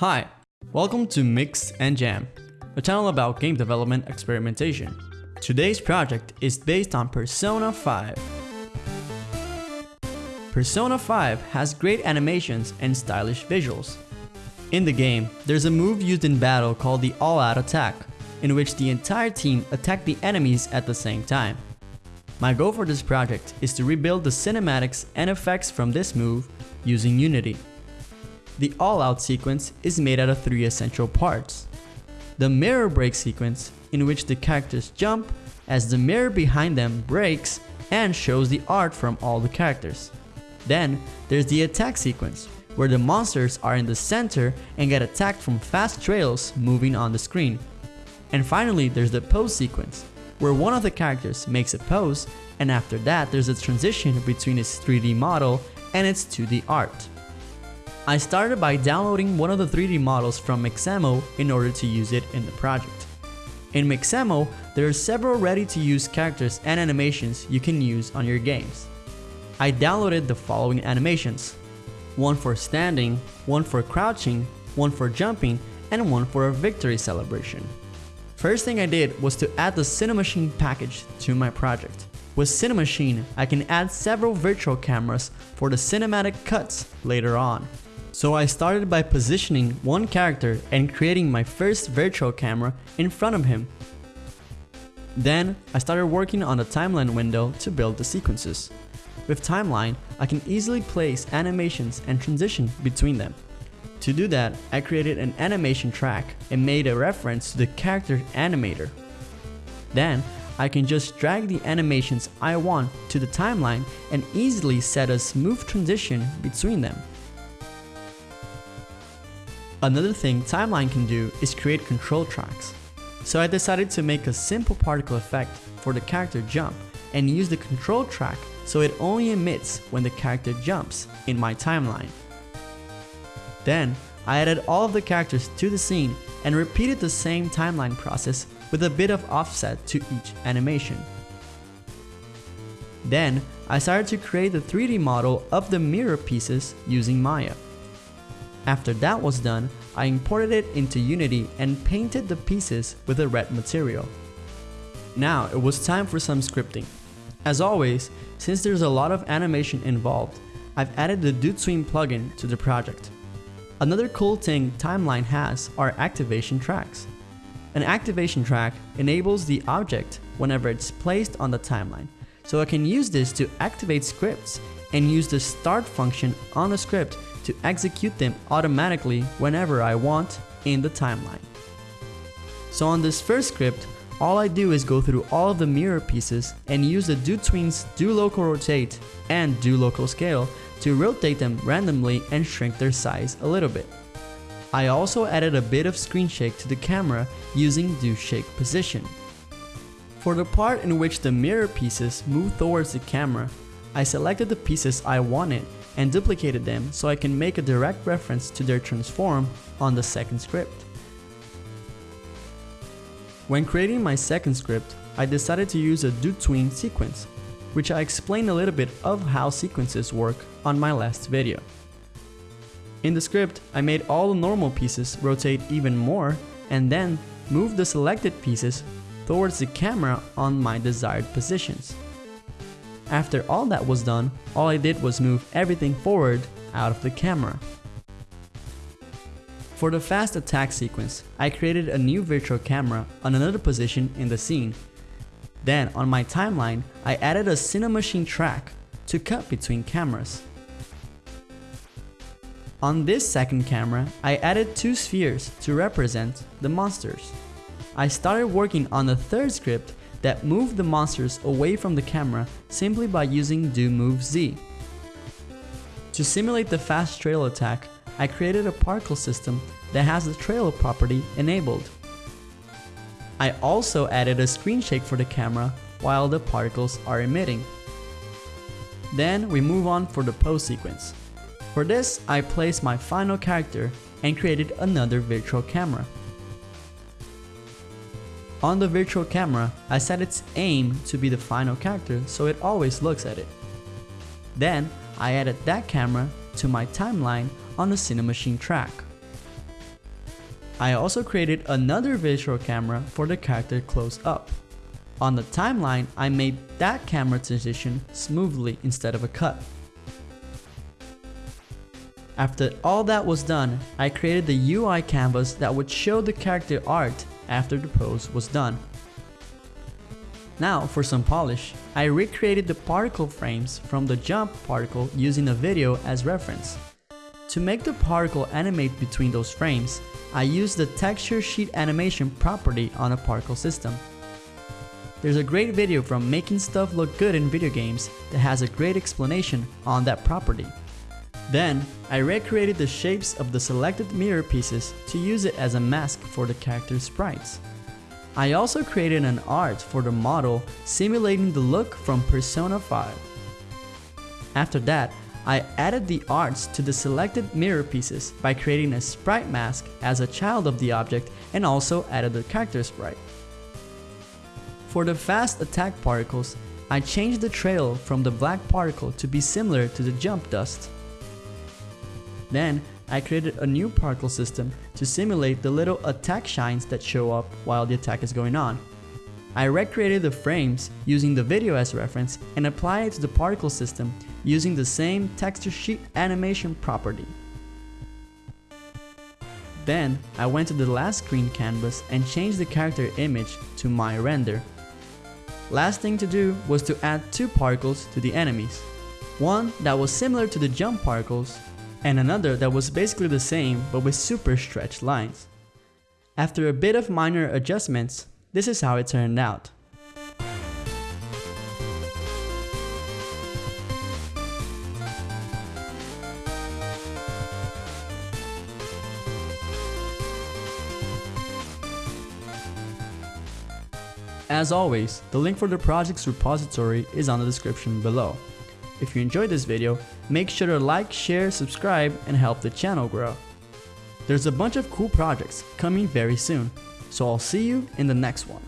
Hi, welcome to Mix and Jam, a channel about game development experimentation. Today's project is based on Persona 5. Persona 5 has great animations and stylish visuals. In the game, there's a move used in battle called the all-out attack, in which the entire team attack the enemies at the same time. My goal for this project is to rebuild the cinematics and effects from this move using Unity. The all-out sequence is made out of three essential parts. The mirror break sequence, in which the characters jump as the mirror behind them breaks and shows the art from all the characters. Then, there's the attack sequence, where the monsters are in the center and get attacked from fast trails moving on the screen. And finally, there's the pose sequence, where one of the characters makes a pose and after that there's a transition between its 3D model and its 2D art. I started by downloading one of the 3D models from Mixamo in order to use it in the project. In Mixamo, there are several ready-to-use characters and animations you can use on your games. I downloaded the following animations. One for standing, one for crouching, one for jumping, and one for a victory celebration. First thing I did was to add the Cinemachine package to my project. With Cinemachine, I can add several virtual cameras for the cinematic cuts later on. So I started by positioning one character and creating my first virtual camera in front of him. Then I started working on the timeline window to build the sequences. With timeline, I can easily place animations and transition between them. To do that, I created an animation track and made a reference to the character animator. Then, I can just drag the animations I want to the timeline and easily set a smooth transition between them. Another thing Timeline can do is create control tracks. So I decided to make a simple particle effect for the character jump and use the control track so it only emits when the character jumps in my timeline. Then, I added all of the characters to the scene and repeated the same timeline process with a bit of offset to each animation. Then, I started to create the 3D model of the mirror pieces using Maya. After that was done, I imported it into Unity and painted the pieces with a red material. Now it was time for some scripting. As always, since there's a lot of animation involved, I've added the DOTween plugin to the project. Another cool thing Timeline has are activation tracks. An activation track enables the object whenever it's placed on the timeline, so I can use this to activate scripts and use the start function on a script to execute them automatically whenever I want in the timeline. So on this first script, all I do is go through all of the mirror pieces and use the DOTween's Do Local Rotate and Do Local Scale to rotate them randomly and shrink their size a little bit. I also added a bit of screen shake to the camera using Do Shake Position. For the part in which the mirror pieces move towards the camera, I selected the pieces I wanted and duplicated them so I can make a direct reference to their transform on the second script. When creating my second script, I decided to use a DOTween sequence, which I explained a little bit of how sequences work on my last video. In the script, I made all the normal pieces rotate even more and then move the selected pieces towards the camera on my desired positions. After all that was done, all I did was move everything forward out of the camera. For the fast attack sequence, I created a new virtual camera on another position in the scene. Then on my timeline, I added a Cinemachine track to cut between cameras. On this second camera, I added two spheres to represent the monsters. I started working on the third script that move the monsters away from the camera simply by using do move Z. To simulate the fast trail attack, I created a particle system that has the trail property enabled. I also added a screen shake for the camera while the particles are emitting. Then we move on for the pose sequence. For this, I placed my final character and created another virtual camera. On the virtual camera, I set its aim to be the final character so it always looks at it. Then, I added that camera to my timeline on the Cinemachine track. I also created another visual camera for the character close up. On the timeline, I made that camera transition smoothly instead of a cut. After all that was done, I created the UI canvas that would show the character art after the pose was done. Now for some polish, I recreated the particle frames from the jump particle using a video as reference. To make the particle animate between those frames, I used the texture sheet animation property on a particle system. There's a great video from Making Stuff Look Good in Video Games that has a great explanation on that property. Then, I recreated the shapes of the selected mirror pieces to use it as a mask for the character's sprites. I also created an art for the model simulating the look from Persona 5. After that, I added the arts to the selected mirror pieces by creating a sprite mask as a child of the object and also added the character sprite. For the fast attack particles, I changed the trail from the black particle to be similar to the jump dust. Then, I created a new particle system to simulate the little attack shines that show up while the attack is going on. I recreated the frames using the video as reference and applied it to the particle system using the same texture sheet animation property. Then, I went to the last screen canvas and changed the character image to my render. Last thing to do was to add two particles to the enemies. One that was similar to the jump particles and another that was basically the same but with super stretched lines. After a bit of minor adjustments, this is how it turned out. As always, the link for the project's repository is on the description below. If you enjoyed this video, make sure to like, share, subscribe, and help the channel grow. There's a bunch of cool projects coming very soon, so I'll see you in the next one.